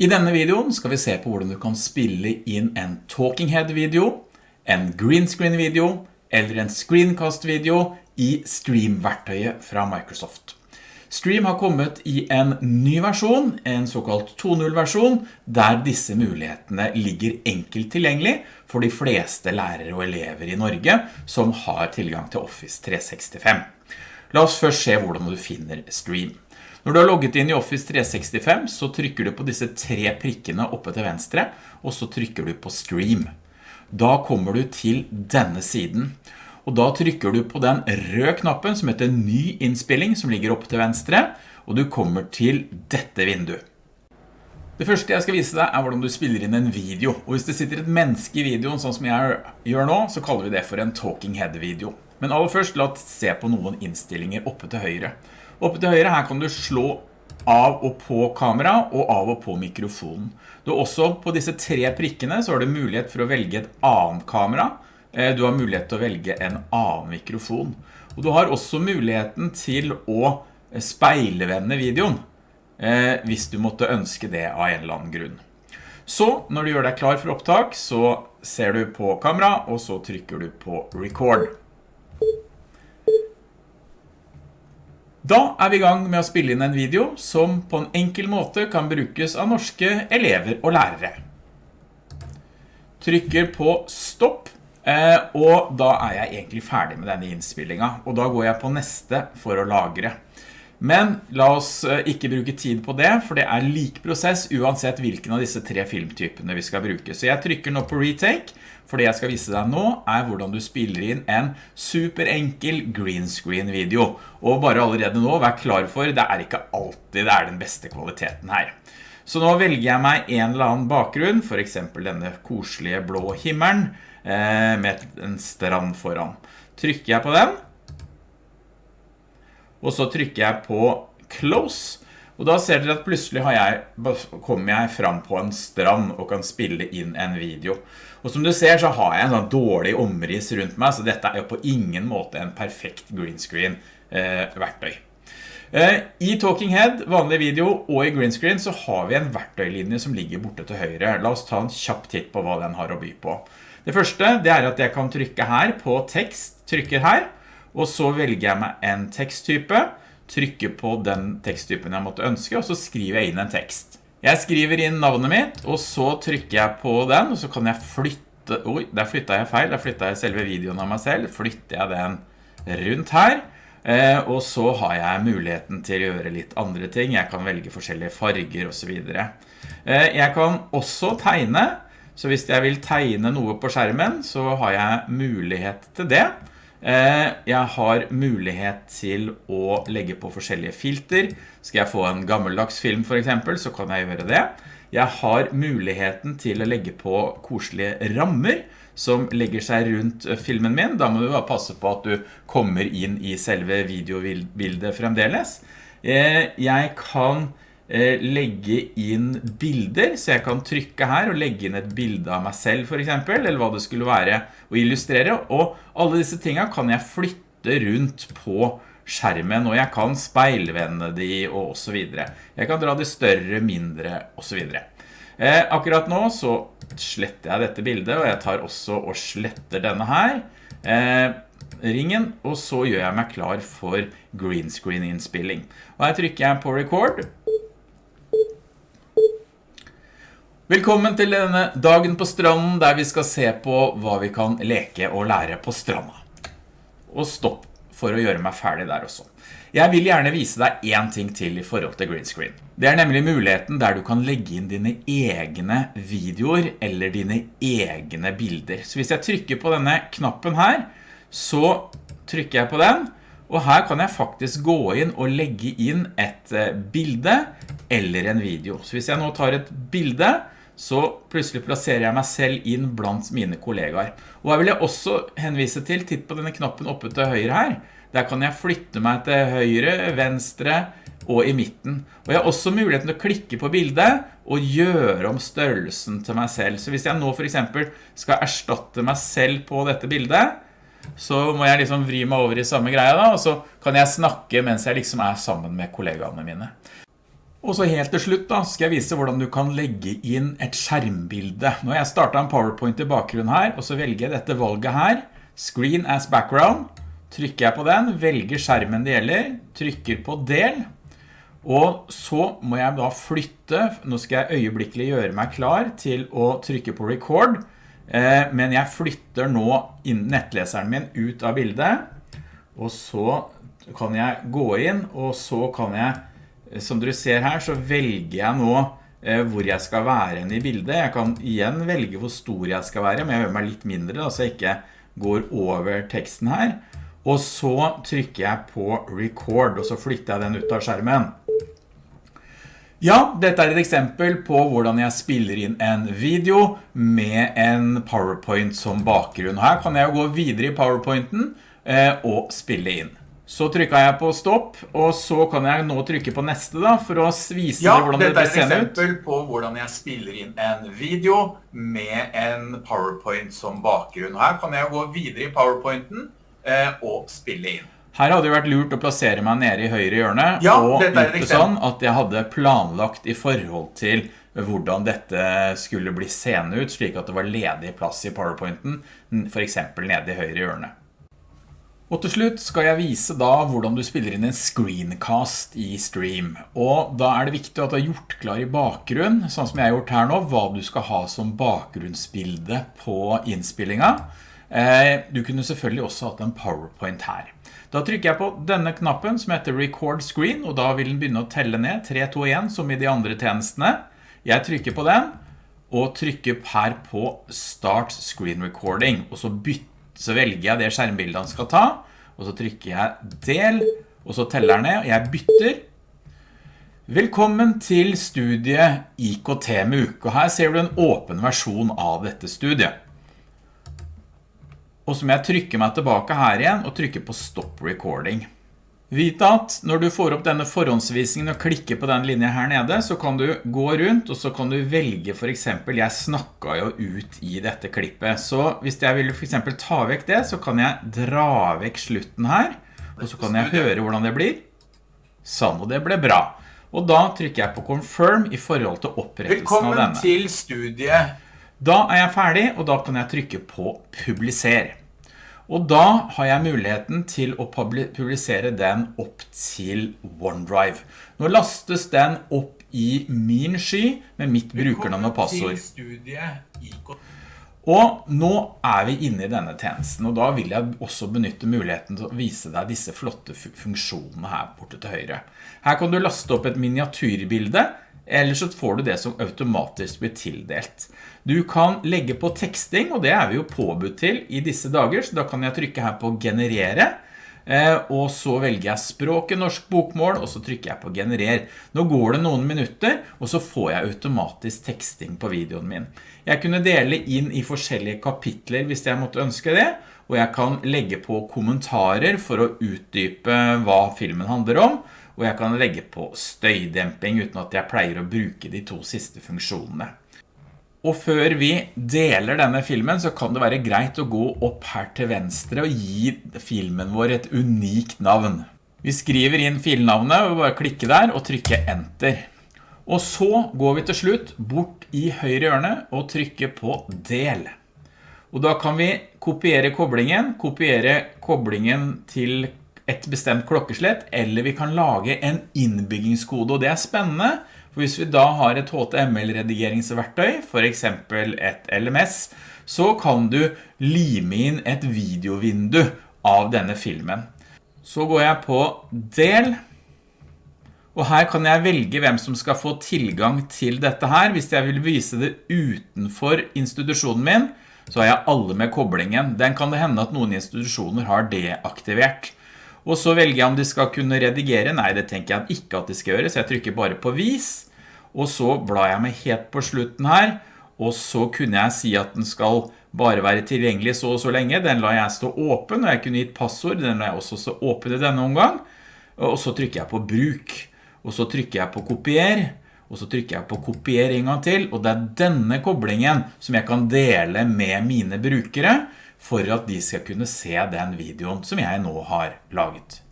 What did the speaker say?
I denne videoen skal vi se på hvordan du kan spille inn en talking head video, en green screen video eller en screencast video i Stream-verktøyet fra Microsoft. Stream har kommet i en ny versjon, en såkalt 2.0-versjon, der disse mulighetene ligger enkelt tilgjengelig for de fleste lærere og elever i Norge som har tilgang til Office 365. La oss først se hvordan du finner Stream. Når du har logget inn i Office 365, så trykker du på disse tre prikkene oppe til venstre, og så trykker du på Stream. Da kommer du til denne siden og da trykker du på den røde knappen som heter ny innspilling som ligger oppe til venstre, og du kommer til dette vinduet. Det første jeg skal vise deg er hvordan du spiller inn en video, og hvis det sitter et menneske i videoen sånn som jeg gjør nå, så kaller vi det for en talking head video. Men aller først, la oss se på noen innstillinger oppe til høyre. Oppe til høyre her kan du slå av og på kamera og av og på mikrofonen. Du også på disse tre prikkene så har du mulighet for å velge et annet kamera, Eh, du har mulighet til å velge en annen mikrofon. Og du har også muligheten til å eh, speilevende videoen, eh, hvis du måtte ønske det av en eller annen grunn. Så når du gjør deg klar for opptak, så ser du på kamera, og så trykker du på record. Da er vi i gang med å spille inn en video som på en enkel måte kan brukes av norske elever og lærere. Trykker på stopp Eh, og da er jeg egentlig ferdig med denne innspillingen, og da går jeg på neste for å lagre. Men la oss eh, ikke bruke tid på det, for det er lik prosess uansett hvilken av disse tre filmtypene vi skal bruke. Så jeg trykker nå på retake, for det jeg skal vise deg nå er hvordan du spiller inn en superenkel green screen video. Og bare allerede nå, vær klar for, det er ikke alltid det er den beste kvaliteten her. Så nå velger jeg meg en eller annen bakgrunn, for eksempel denne koselige blå himmelen, Eh, med en strand foran. Trykker jeg på den, og så trykker jeg på close, og da ser dere at plutselig jeg, kommer jeg fram på en strand og kan spille inn en video. Og som du ser så har jeg en sånn dårlig omris rundt meg, så dette er jo på ingen måte en perfekt green screen eh, verktøy. Eh, I Talking Head, vanlig video og i green screen så har vi en verktøylinje som ligger borte til høyre. La oss ta en kjapp titt på hva den har å by på. Det første det er at jeg kan trykke her på tekst, trykker her, og så velger jeg meg en teksttype, trykker på den teksttypen jeg måtte ønske, og så skriver jeg inn en tekst. Jeg skriver inn navnet mitt, og så trykker jeg på den, og så kan jeg flytte, oi, der flyttet jeg feil, der flyttet jeg selve videoen av meg selv, flytter jeg den rundt her, eh, og så har jeg muligheten til å gjøre litt andre ting, jeg kan velge forskjellige farger og så videre. Eh, jeg kan også tegne, så hvis jeg vil tegne noe på skjermen, så har jeg mulighet til det. Eh, jeg har mulighet til å legge på forskjellige filter. Skal jeg få en gammeldags film for eksempel, så kan jeg gjøre det. Jeg har muligheten til å legge på koselige rammer som legger seg rundt filmen min. Da må du bare passe på at du kommer inn i selve videobildet fremdeles. Eh, jeg kan Eh, legge inn bilder, så jeg kan trykke her og legge inn et bilde av meg selv for eksempel, eller hva det skulle være å illustrere, og alle disse tingene kan jeg flytte rundt på skjermen, og jeg kan speilvende de og så videre. Jeg kan dra de større, mindre og så videre. Eh, akkurat nå så sletter jeg dette bildet, og jeg tar også og sletter denne her. Eh, ringen, og så gjør jeg meg klar for green screen innspilling. Og her trykker jeg på record, Velkommen til denne dagen på stranden der vi skal se på hva vi kan leke og lære på stranda. Og stopp for å gjøre meg ferdig der også. Jeg vil gjerne vise deg en ting til i forhold til green screen. Det er nemlig muligheten der du kan legge inn dine egne videoer eller dine egne bilder. Så hvis jeg trykker på denne knappen her, så trykker jeg på den, og her kan jeg faktisk gå inn og legge inn et eh, bilde eller en video. Så hvis jeg nå tar et bilde, så plutselig plasserer jeg meg selv inn blant mine kollegaer. Og her vil jeg også henvise til, titt på denne knappen oppe til høyre her. Der kan jeg flytte meg til høyre, venstre og i midten. Og jeg har også muligheten til å klikke på bildet og gjøre om størrelsen til meg selv. Så hvis jeg nå for eksempel skal erstatte meg selv på dette bildet, så må jeg liksom vri meg over i samme greia da, og så kan jeg snakke mens jeg liksom er sammen med kollegaene mine. Og så helt til slutt da, skal jeg vise hvordan du kan legge inn et skjermbilde. Nå har jeg startet en PowerPoint i bakgrunnen her, og så velger jeg dette valget her, Screen as Background. Trykker jeg på den, velger skjermen det gjelder, trykker på del, og så må jeg da flytte, nå skal jeg øyeblikkelig gjøre meg klar til å trykke på record, men jeg flytter nå nettleseren min ut av bildet, og så kan jeg gå inn, og så kan jeg som dere ser her så velger jeg nå eh, hvor jeg skal være i bildet. Jeg kan igjen velge hvor stor jeg skal være, men jeg gjør meg litt mindre så jeg ikke går over teksten her. Og så trykker jeg på record, og så flytter jeg den ut av skjermen. Ja, dette er et eksempel på hvordan jeg spiller inn en video med en PowerPoint som bakgrunn. Her kan jeg gå videre i PowerPointen eh, og spille inn. Så trykket jeg på stopp, og så kan jeg nå trykke på neste da, for å vise ja, hvordan det ser ut. Ja, dette er et eksempel på hvordan jeg spiller inn en video med en PowerPoint som bakgrunn. Her kan jeg gå videre i PowerPointen eh, og spille inn. Her hadde det vært lurt å plassere meg nede i høyre hjørne, ja, og gjort det sånn at jeg hadde planlagt i forhold til hvordan dette skulle bli seende ut, slik at det var ledig plass i PowerPointen, for eksempel nede i høyre hjørne. Og til slutt skal jeg vise da hvordan du spiller inn en screencast i Stream. Og da er det viktig at du har gjort klar i bakgrunn, sånn som jeg har gjort her nå, hva du skal ha som bakgrunnsbilde på innspillingen. Eh, du kunne selvfølgelig også hatt en PowerPoint her. Da trykker jeg på denne knappen som heter Record Screen, og da vil den begynne å telle ned 3, 2, 1 som i de andre tjenestene. Jeg trykker på den, og trykker her på Start Screen Recording, og så bytter så velger jeg det skjermbildet han skal ta, og så trykker jeg del, og så teller jeg ned, og jeg bytter. Velkommen til studiet IKT med uke, og her ser du en åpen versjon av dette studiet. Og så må jeg trykke meg tilbake her igjen, og trykke på stop recording. Vit at når du får opp denne forhåndsvisningen og klikker på den linjen her nede, så kan du gå rundt, og så kan du velge for eksempel, jeg snakket jo ut i dette klippet, så hvis jeg vil for eksempel ta vekk det, så kan jeg dra vekk slutten her, og så kan jeg høre hvordan det blir. Sånn, og det ble bra. Og da trykker jeg på confirm i forhold til opprettelsen av denne. Velkommen til studiet. Da er jeg ferdig, og da kan jeg trykke på publiser. Og da har jeg muligheten til å publisere den opp til OneDrive. Nå lastes den opp i min sky med mitt brukernavn og passord. Og nå er vi inne i denne tjenesten, og da vil jeg også benytte muligheten til å vise deg disse flotte funksjonene her borte til høyre. Her kan du laste opp et miniatyrbilde, eller så får du det som automatisk blir tildelt. Du kan legge på teksting, og det er vi jo påbudt til i disse dager, så da kan jeg trykke her på generere, eh, og så velger jeg språket norsk bokmål, og så trykker jeg på generer. Nå går det noen minutter, og så får jeg automatisk teksting på videoen min. Jeg kunne dele inn i forskjellige kapitler hvis jeg måtte ønske det, og jeg kan legge på kommentarer for å utdype hva filmen handler om, og jeg kan legge på støydemping uten at jeg pleier å bruke de to siste funksjonene. Og før vi deler denne filmen så kan det være greit å gå opp her til venstre og gi filmen vår et unikt navn. Vi skriver inn filnavnet og bare klikker der og trykker enter. Og så går vi til slutt bort i høyre hjørne og trykker på del. Og da kan vi kopiere koblingen, kopiere koblingen til et bestemt klokkeslett, eller vi kan lage en innbyggingskode, og det er spennende, for hvis vi da har et HTML-redigeringsverktøy, for eksempel et LMS, så kan du lime inn et videovindu av denne filmen. Så går jeg på del, og her kan jeg velge hvem som skal få tilgang til dette her. Hvis jeg vil vise det utenfor institusjonen min, så har jeg alle med koblingen. Den kan det hende at noen institusjoner har deaktivert. Og så velger jeg om de skal kunne redigere. Nei, det tenker jeg ikke at de skal gjøre, så jeg trykker bare på vis. Og så blar jeg meg helt på slutten her, og så kunne jeg si at den skal bare være tilgjengelig så og så lenge. Den la jeg stå åpen, og jeg kunne gitt passord, den la jeg også stå åpen i denne omgang. Og så trykker jeg på bruk, og så trykker jeg på kopier, og så trykker jeg på kopier en gang til, og det er denne koblingen som jeg kan dele med mine brukere, for at de skal kunne se den videoen som jeg nå har laget.